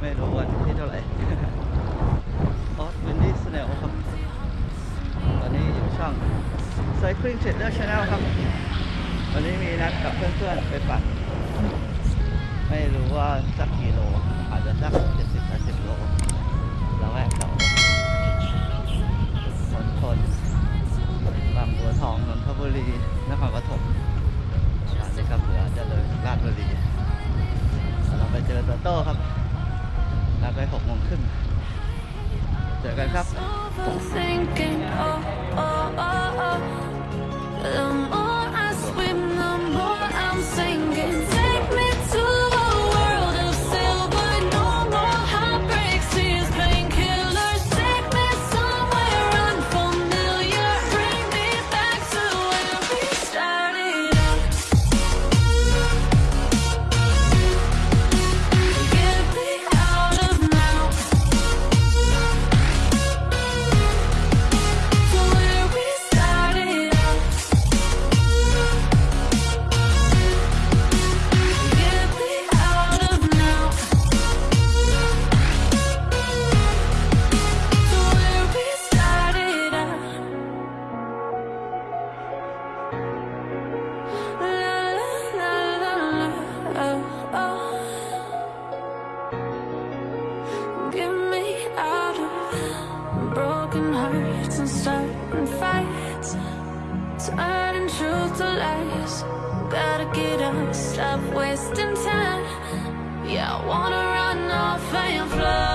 ไม่รู้ว่าที่เท่าไหร่ออสเวนดี้สแนลครับ ตอนนี้อยู่ช่องไซคลินเ Trader Channel ครับ วันนี้มีนัดกับเพื่อนๆ ไปปั่น ไม่รู้ว่าสักกี่โล อาจจะสักเจ็ดสิบแปดสิบโล thinking, oh, oh, oh. just in time. Yeah, I wanna run off and fly.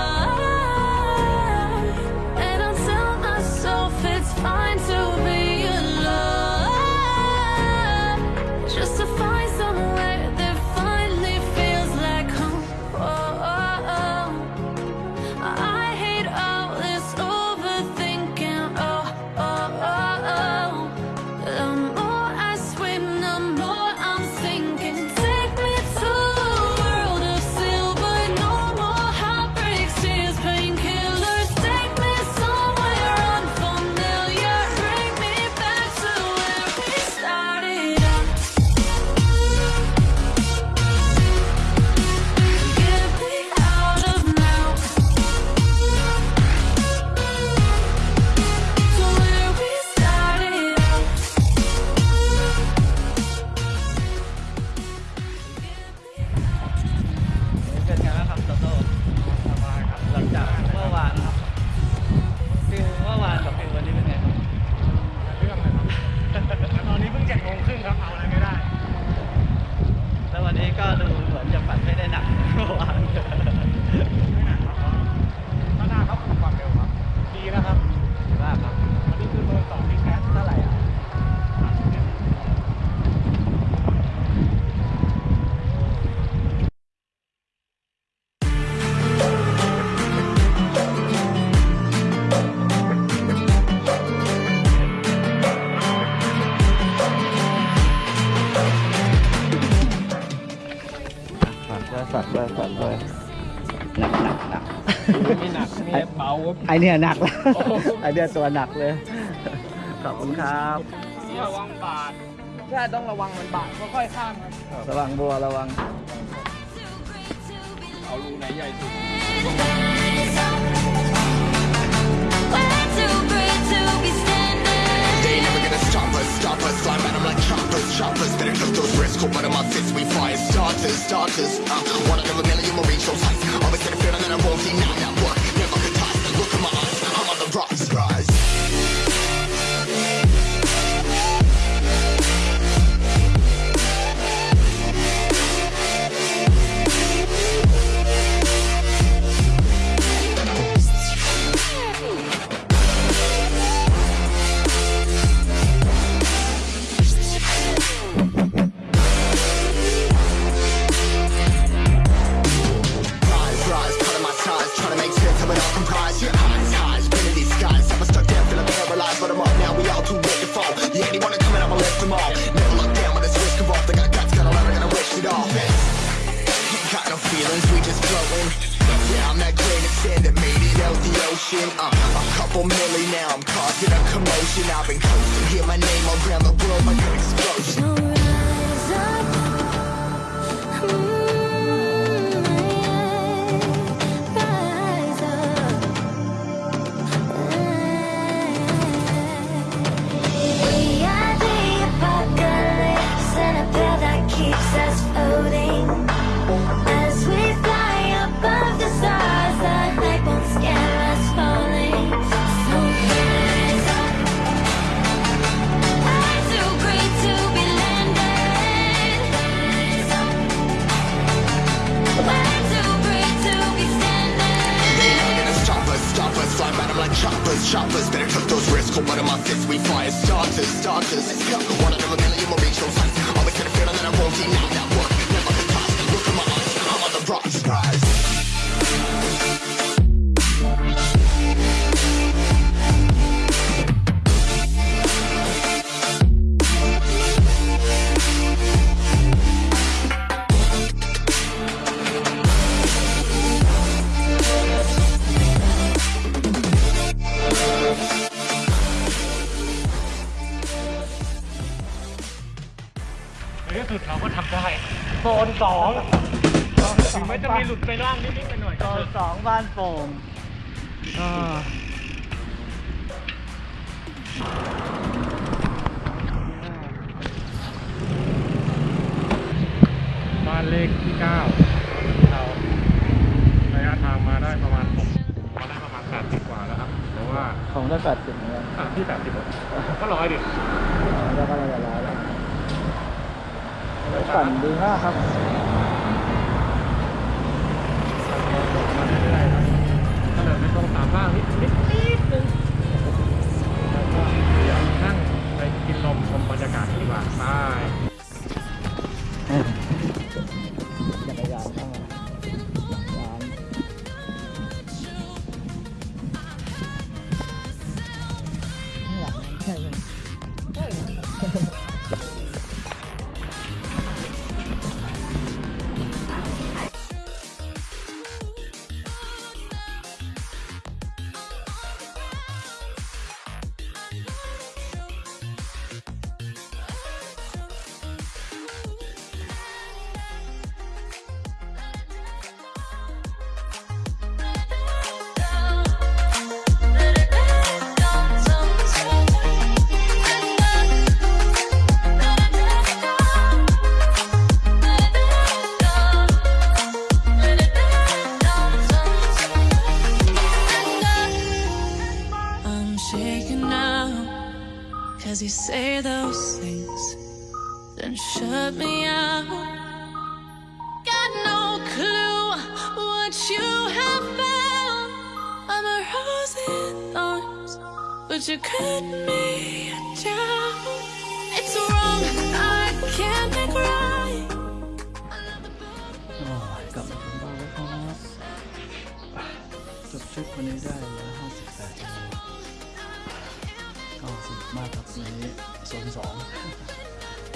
ไอเนี่ยหนักล้ไอเนี่ยตัวหนักเลย ขอบคุณครับระวังบาดใช่ต้องระวังมันบาดค่อยๆข้ามครับระวังบัวระวัง เอารูไหนใหญ่สุด notion I'm uh, a couple million now, I'm causing a commotion. I've been coasting, hear my name all around the world like an explosion. darkness. สุดเราก็ทำได้โซนสองถึงแม้จะมีหลุดไปบ้างนิดๆหน่อยๆโซก็นเถอะสองบ้านโป่งอ่าบ้านเลขที่เก้าเราระยะทางมาได้ประมาณผมมาได้ประมาณแปดสิบกว่าแล้วครับเพราะว่าของได้แปดสิบเหมือนกันอะที่แปดสิบก็ร้อยดิ แล้วก็ละลายแล้ว ฝันดีมากครับ say those things, then shut me out. Got no clue what you have found. I'm a rose in thorns, but you cut me down. It's wrong, I can't make right. Oh, I got my phone back on. Just took when he died. ในโซนสอง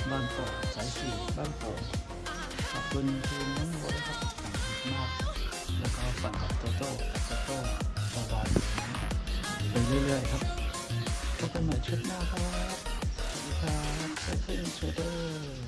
บ้านโป่งสายสี่บ้านโป่งขอบคุณทีมน้องโบด้วยครับสนุกมาก แล้วก็ฝันกับโตโต้โตโต้บอยๆไปเรื่อยๆครับพบกันใหม่ชุดหน้าครับสวัสดีครับเซฟเฟนเชเดอร์